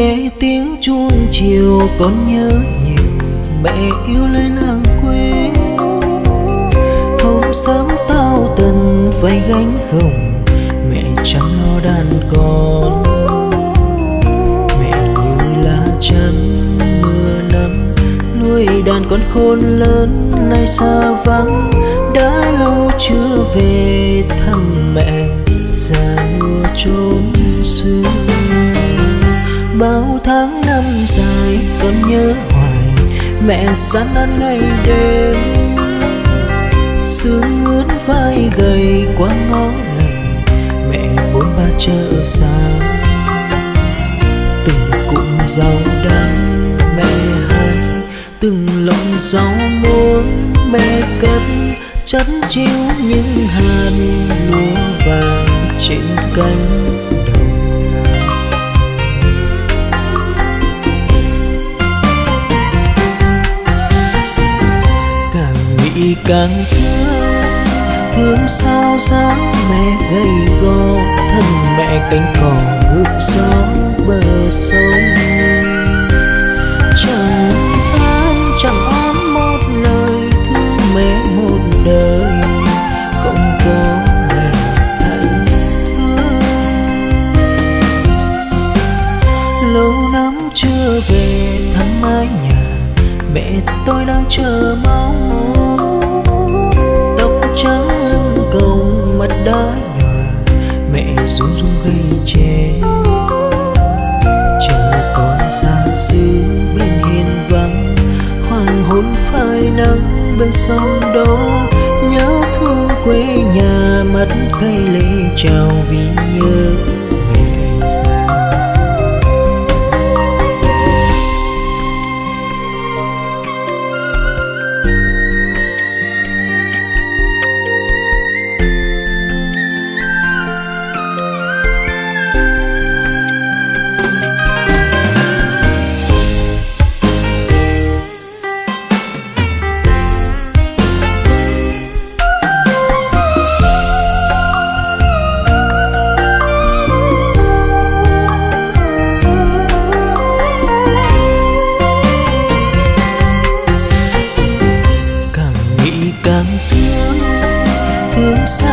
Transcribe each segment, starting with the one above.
nghe tiếng chuông chiều con nhớ nhiều mẹ yêu lên hàng quê. Hôm sớm tao tần phải gánh gồng mẹ chăm lo đàn con. Mẹ như lá chắn mưa nắng, nuôi đàn con khôn lớn nay xa vắng. Đã lâu chưa về thăm mẹ, già mưa trốn xưa bao tháng năm dài con nhớ hoài mẹ gian ăn ngày đêm. Sương ướt vai gầy qua ngõ lầy, mẹ bốn ba chợ xa. Từng cụm rau đắng mẹ hay từng lồng rau muống mẹ cất. Chất chiếu những hạt lúa vàng trên cánh. Càng thương thương sao dáng mẹ gầy gò, thân mẹ cánh cỏ ngược gió bờ sông. Chẳng than chẳng oán một lời thương mẹ một đời, không có mẹ thành thương. Lâu lắm chưa về thăm mái nhà, mẹ tôi đang chờ mong bên sông đó nhớ thương quê nhà mắt cây lệ chào vì nhớ.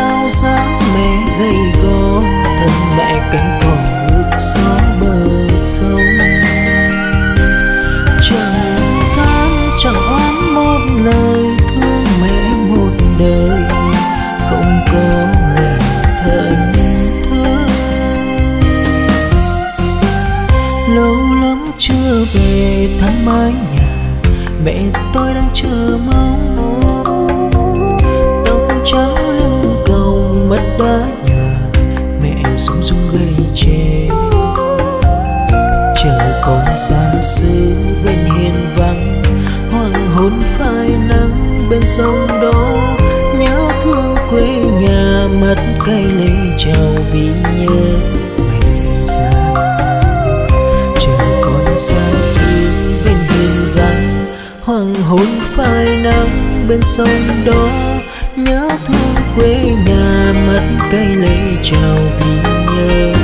Sao sáng mẹ gầy gò, thân mẹ cánh cỏ ngược gió bờ sông. Chẳng than chẳng oán một lời thương mẹ một đời, không có mẹ thân thương. Lâu lắm chưa về thăm mái nhà, mẹ tôi đang chờ mong xa xứ bên hiên vắng hoàng hôn phai nắng bên sông đó nhớ thương quê nhà mắt cay lấy chào vì nhớ mẹ xa. Chờ con xa xứ bên hiên vắng hoàng hôn phai nắng bên sông đó nhớ thương quê nhà mắt cay lấy chào vì nhớ